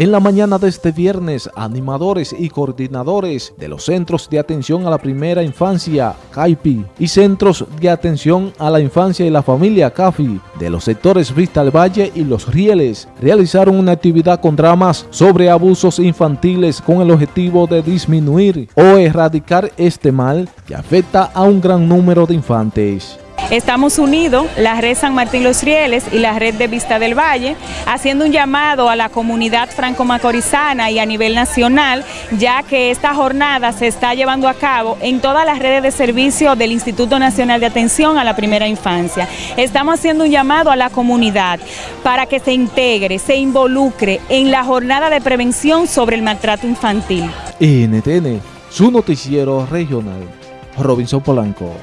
En la mañana de este viernes, animadores y coordinadores de los Centros de Atención a la Primera Infancia, CAIPI, y Centros de Atención a la Infancia y la Familia, CAFI, de los sectores Vista al Valle y Los Rieles, realizaron una actividad con dramas sobre abusos infantiles con el objetivo de disminuir o erradicar este mal que afecta a un gran número de infantes. Estamos unidos, la red San Martín Los Rieles y la red de Vista del Valle, haciendo un llamado a la comunidad franco-macorizana y a nivel nacional, ya que esta jornada se está llevando a cabo en todas las redes de servicio del Instituto Nacional de Atención a la Primera Infancia. Estamos haciendo un llamado a la comunidad para que se integre, se involucre en la jornada de prevención sobre el maltrato infantil. NTN, su noticiero regional, Robinson Polanco.